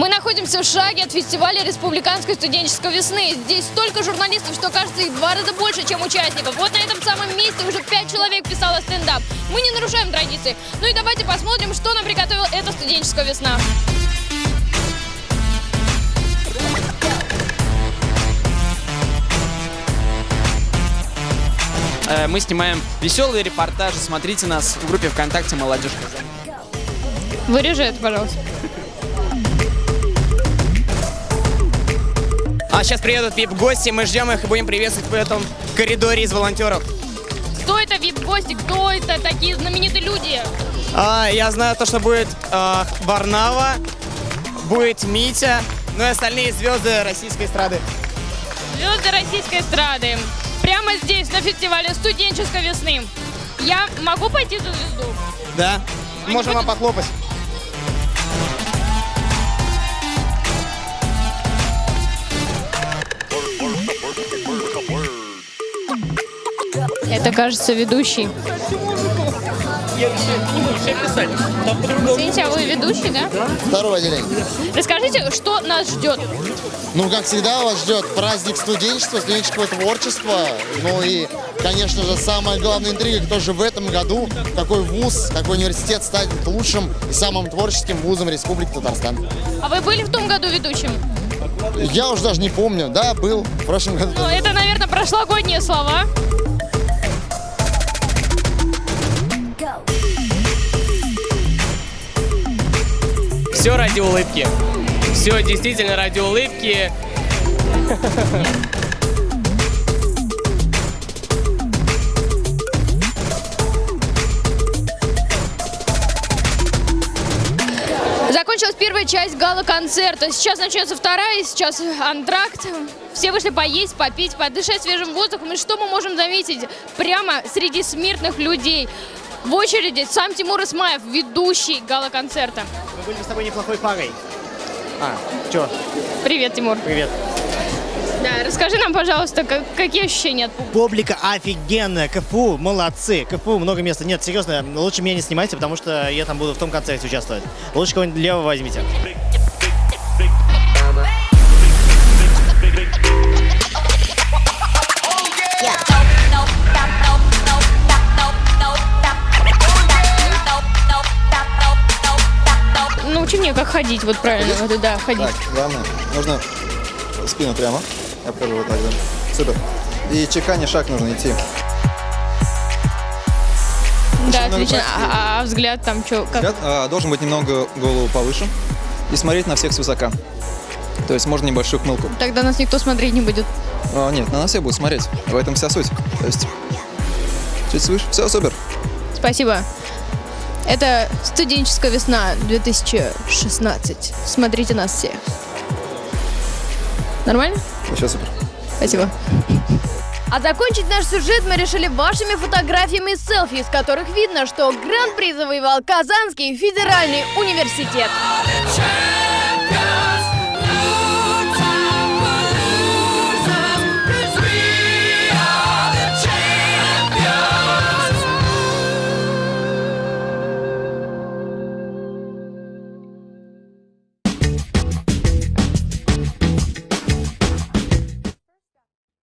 Мы находимся в шаге от фестиваля Республиканской студенческой весны. Здесь столько журналистов, что кажется их два раза больше, чем участников. Вот на этом самом месте уже пять человек писало стендап. Мы не нарушаем традиции. Ну и давайте посмотрим, что нам приготовила эта студенческая весна. Э, Мы снимаем веселые репортажи. Смотрите нас в группе ВКонтакте «Молодежь». Вырежи это, пожалуйста. А сейчас приедут вип-гости, мы ждем их и будем приветствовать в этом коридоре из волонтеров. Кто это вип-гости? Кто это такие знаменитые люди? А, я знаю то, что будет а, Варнава, будет Митя, ну и остальные звезды российской эстрады. Звезды российской эстрады. Прямо здесь, на фестивале студенческой весны. Я могу пойти за звезду? Да? Они Можем вам будут- похлопать. Это, кажется, ведущий. Извините, а вы ведущий, да? Второе отделение. Расскажите, что нас ждет? Ну, как всегда, вас ждет праздник студенчества, студенческого творчества. Ну и, конечно же, самая главная интрига, кто же в этом году, какой вуз, какой университет станет лучшим и самым творческим вузом Республики Татарстан. А вы были в том году ведущим? Я уже даже не помню. Да, был в прошлом году. Ну, это, наверное, прошлогодние слова. Все ради улыбки. Все действительно ради улыбки. Закончилась первая часть гала-концерта. Сейчас начнется вторая, сейчас антракт. Все вышли поесть, попить, подышать свежим воздухом. И что мы можем заметить? Прямо среди смертных людей. В очереди сам Тимур Исмаев, ведущий гала-концерта. Мы были с тобой неплохой парой. А, чё? Привет, Тимур. Привет. Да, расскажи нам, пожалуйста, как- какие ощущения от публики? Публика офигенная, КФУ молодцы, КФУ много места. Нет, серьезно, лучше меня не снимайте, потому что я там буду в том концерте участвовать. Лучше кого-нибудь левого возьмите. Научи меня, как ходить, вот правильно, вот, да, ходить. Так, главное, нужно спину прямо. Я покажу вот так, да. Супер. И чеканя шаг нужно идти. да, отлично. А, а взгляд там что? Как? Взгляд, а, должен быть немного голову повыше и смотреть на всех свысока. То есть можно небольшую хмылку. Тогда нас никто смотреть не будет. А, нет, на нас все будут смотреть. В этом вся суть. То есть чуть свыше. Все, супер. Спасибо. Это студенческая весна 2016. Смотрите нас все. Нормально? Вообще супер. Спасибо. А закончить наш сюжет мы решили вашими фотографиями и селфи, из которых видно, что гран-при завоевал Казанский федеральный университет.